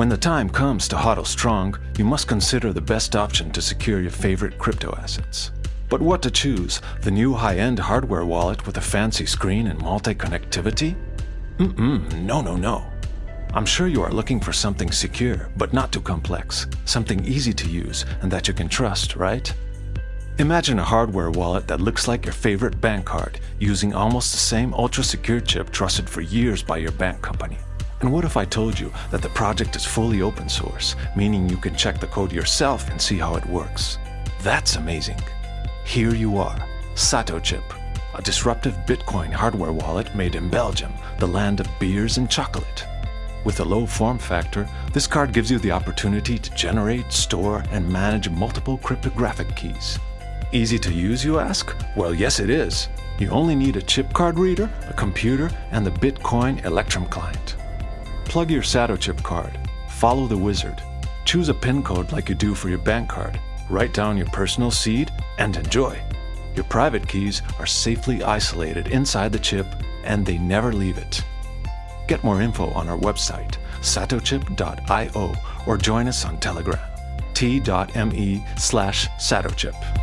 When the time comes to hodl strong, you must consider the best option to secure your favorite crypto assets. But what to choose? The new high-end hardware wallet with a fancy screen and multi-connectivity? Mm-mm, no, no, no. I'm sure you are looking for something secure, but not too complex. Something easy to use and that you can trust, right? Imagine a hardware wallet that looks like your favorite bank card, using almost the same ultra-secure chip trusted for years by your bank company. And what if I told you that the project is fully open source, meaning you can check the code yourself and see how it works? That's amazing. Here you are, SatoChip, a disruptive Bitcoin hardware wallet made in Belgium, the land of beers and chocolate. With a low form factor, this card gives you the opportunity to generate, store, and manage multiple cryptographic keys. Easy to use, you ask? Well, yes it is. You only need a chip card reader, a computer, and the Bitcoin Electrum client. Plug your SatoChip card, follow the wizard, choose a PIN code like you do for your bank card, write down your personal seed, and enjoy. Your private keys are safely isolated inside the chip and they never leave it. Get more info on our website, satochip.io, or join us on Telegram, t.me slash satochip.